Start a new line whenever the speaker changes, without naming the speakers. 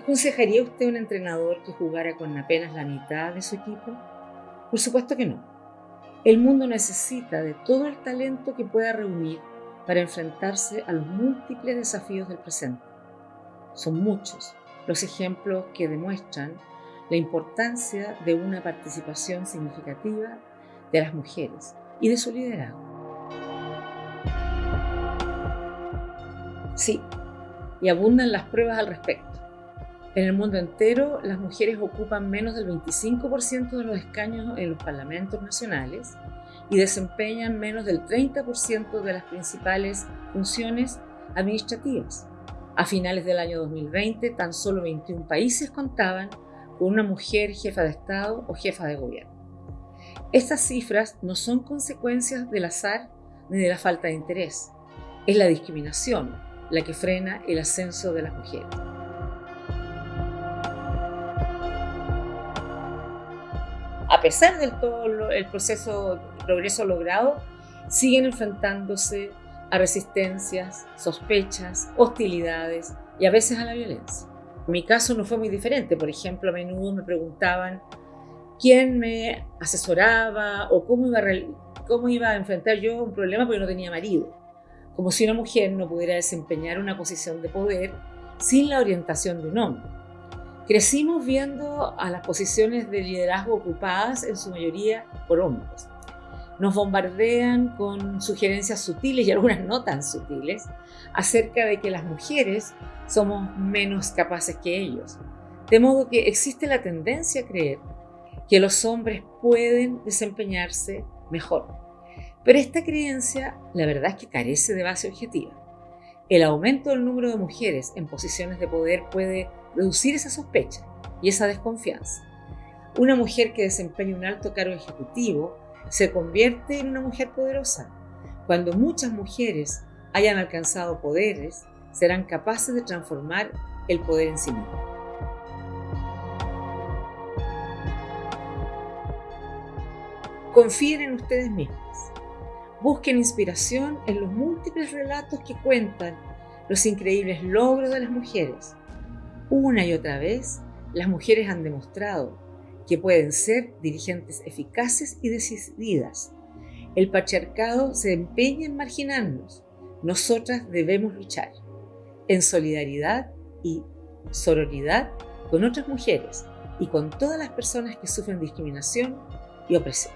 ¿Aconsejaría usted a un entrenador que jugara con apenas la mitad de su equipo? Por supuesto que no. El mundo necesita de todo el talento que pueda reunir para enfrentarse a los múltiples desafíos del presente. Son muchos los ejemplos que demuestran la importancia de una participación significativa de las mujeres y de su liderazgo. Sí, y abundan las pruebas al respecto. En el mundo entero, las mujeres ocupan menos del 25% de los escaños en los parlamentos nacionales y desempeñan menos del 30% de las principales funciones administrativas. A finales del año 2020, tan solo 21 países contaban con una mujer jefa de Estado o jefa de gobierno. Estas cifras no son consecuencias del azar ni de la falta de interés. Es la discriminación la que frena el ascenso de las mujeres. A pesar de todo el proceso, progreso logrado, siguen enfrentándose a resistencias, sospechas, hostilidades y a veces a la violencia. Mi caso no fue muy diferente. Por ejemplo, a menudo me preguntaban quién me asesoraba o cómo iba a, cómo iba a enfrentar yo un problema porque no tenía marido. Como si una mujer no pudiera desempeñar una posición de poder sin la orientación de un hombre. Crecimos viendo a las posiciones de liderazgo ocupadas en su mayoría por hombres nos bombardean con sugerencias sutiles y algunas no tan sutiles acerca de que las mujeres somos menos capaces que ellos. De modo que existe la tendencia a creer que los hombres pueden desempeñarse mejor. Pero esta creencia, la verdad es que carece de base objetiva. El aumento del número de mujeres en posiciones de poder puede reducir esa sospecha y esa desconfianza. Una mujer que desempeña un alto cargo ejecutivo se convierte en una mujer poderosa. Cuando muchas mujeres hayan alcanzado poderes, serán capaces de transformar el poder en sí mismo. Confíen en ustedes mismos. Busquen inspiración en los múltiples relatos que cuentan los increíbles logros de las mujeres. Una y otra vez, las mujeres han demostrado que pueden ser dirigentes eficaces y decididas. El patriarcado se empeña en marginarnos. Nosotras debemos luchar en solidaridad y sororidad con otras mujeres y con todas las personas que sufren discriminación y opresión.